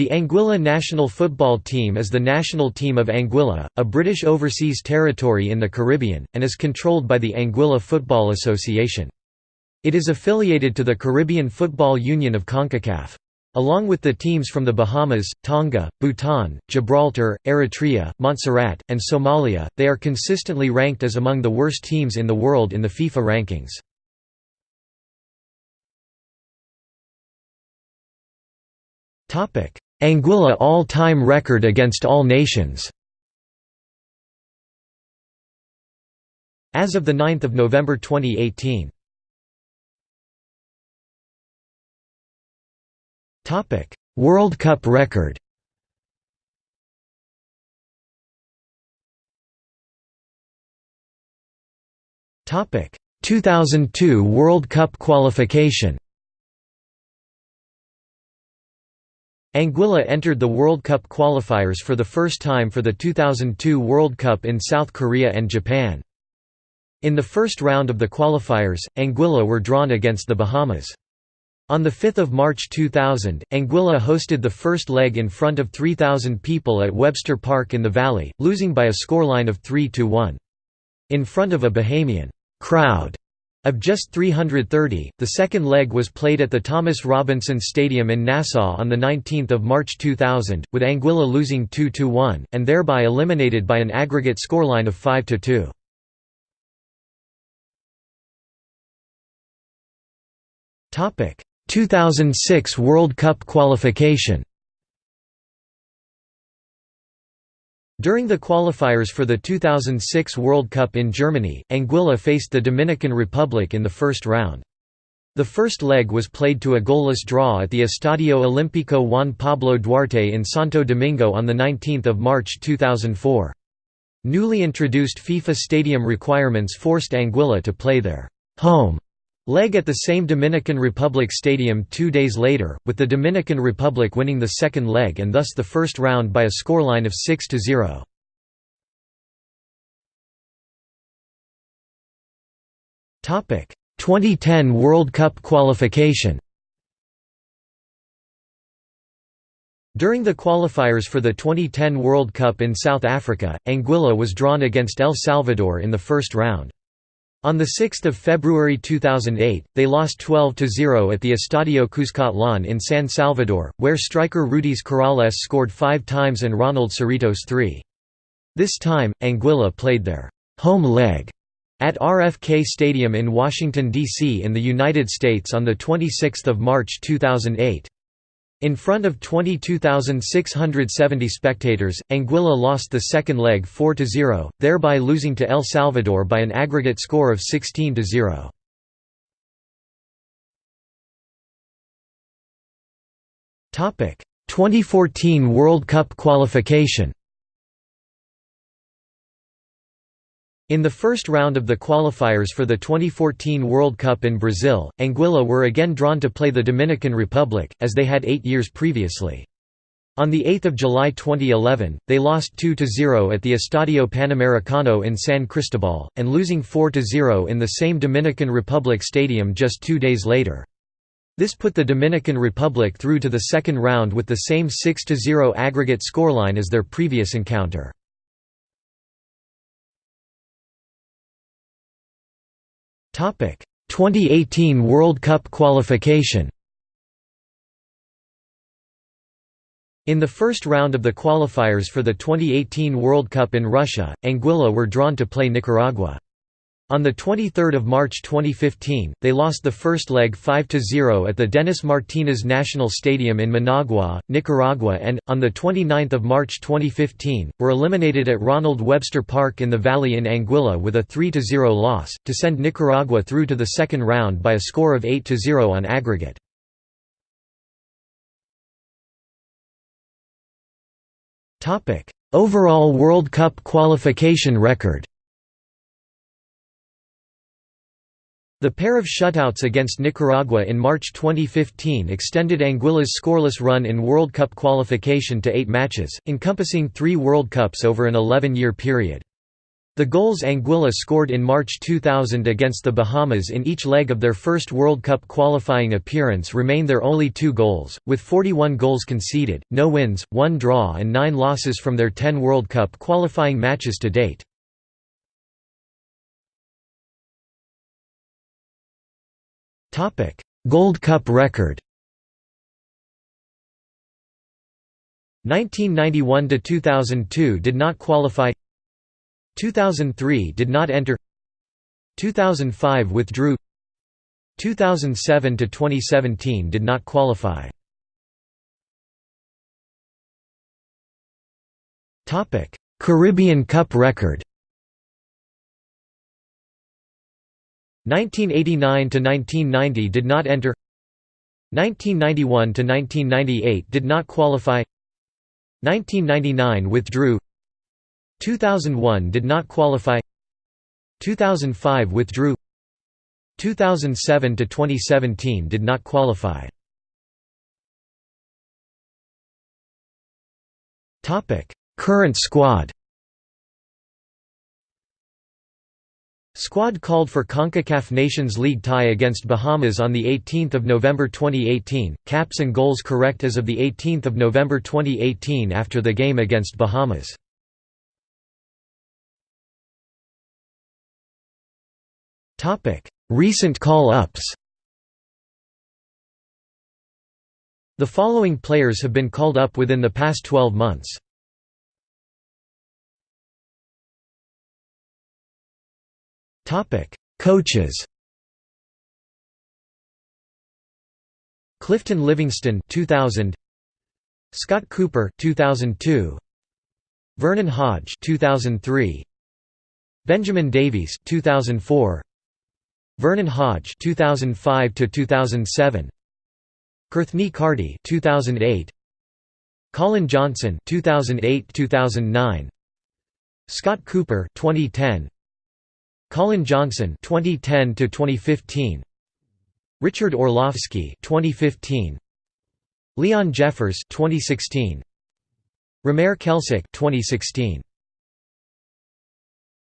The Anguilla national football team is the national team of Anguilla, a British overseas territory in the Caribbean, and is controlled by the Anguilla Football Association. It is affiliated to the Caribbean Football Union of CONCACAF. Along with the teams from the Bahamas, Tonga, Bhutan, Gibraltar, Eritrea, Montserrat, and Somalia, they are consistently ranked as among the worst teams in the world in the FIFA rankings. Anguilla all-time record against all nations. As of 9 November 2018 Topic: World Cup record. Topic 2002 World Cup qualification Anguilla entered the World Cup qualifiers for the first time for the 2002 World Cup in South Korea and Japan. In the first round of the qualifiers, Anguilla were drawn against the Bahamas. On 5 March 2000, Anguilla hosted the first leg in front of 3,000 people at Webster Park in the Valley, losing by a scoreline of 3–1. In front of a Bahamian crowd of just 330, the second leg was played at the Thomas Robinson Stadium in Nassau on 19 March 2000, with Anguilla losing 2–1, and thereby eliminated by an aggregate scoreline of 5–2. Topic 2006 World Cup qualification During the qualifiers for the 2006 World Cup in Germany, Anguilla faced the Dominican Republic in the first round. The first leg was played to a goalless draw at the Estadio Olímpico Juan Pablo Duarte in Santo Domingo on 19 March 2004. Newly introduced FIFA stadium requirements forced Anguilla to play their home leg at the same Dominican Republic stadium two days later, with the Dominican Republic winning the second leg and thus the first round by a scoreline of 6–0. Topic 2010 World Cup qualification During the qualifiers for the 2010 World Cup in South Africa, Anguilla was drawn against El Salvador in the first round. On 6 February 2008, they lost 12–0 at the Estadio Cuscatlán in San Salvador, where striker Rudys Corrales scored five times and Ronald Cerritos three. This time, Anguilla played their «home leg» at RFK Stadium in Washington, D.C. in the United States on 26 March 2008. In front of 22,670 spectators, Anguilla lost the second leg 4–0, thereby losing to El Salvador by an aggregate score of 16–0. Topic: 2014 World Cup qualification. In the first round of the qualifiers for the 2014 World Cup in Brazil, Anguilla were again drawn to play the Dominican Republic, as they had eight years previously. On 8 July 2011, they lost 2–0 at the Estadio Panamericano in San Cristobal, and losing 4–0 in the same Dominican Republic stadium just two days later. This put the Dominican Republic through to the second round with the same 6–0 aggregate scoreline as their previous encounter. 2018 World Cup qualification. In the first round of the qualifiers for the 2018 World Cup in Russia, Anguilla were drawn to play Nicaragua. On 23 March 2015, they lost the first leg 5–0 at the Denis Martinez National Stadium in Managua, Nicaragua and, on 29 March 2015, were eliminated at Ronald Webster Park in the Valley in Anguilla with a 3–0 loss, to send Nicaragua through to the second round by a score of 8–0 on aggregate. Overall World Cup qualification record The pair of shutouts against Nicaragua in March 2015 extended Anguilla's scoreless run in World Cup qualification to eight matches, encompassing three World Cups over an 11-year period. The goals Anguilla scored in March 2000 against the Bahamas in each leg of their first World Cup qualifying appearance remain their only two goals, with 41 goals conceded, no wins, one draw and nine losses from their 10 World Cup qualifying matches to date. Gold Cup record. 1991 to 2002 did not qualify. 2003 did not enter. 2005 withdrew. 2007 to 2017 did not qualify. Topic. Caribbean Cup record 1989 to 1990 did not enter. 1991 to 1998 did not qualify. 1999 withdrew. 2001 did not qualify. 2005 withdrew. 2007 to 2017 did not qualify. Topic current squad Squad called for CONCACAF Nations League tie against Bahamas on 18 November 2018, caps and goals correct as of 18 November 2018 after the game against Bahamas. Recent call-ups The following players have been called up within the past 12 months. Coaches Clifton Livingston 2000 Scott Cooper 2002 Vernon Hodge 2003 Benjamin Davies 2004 Vernon Hodge 2005 to 2007 Kurthney Carty 2008 Colin Johnson 2008-2009 Scott Cooper 2010 Colin Johnson 2010 to 2015 Richard Orlovsky 2015 Leon Jeffers 2016 Romaire Kelsick 2016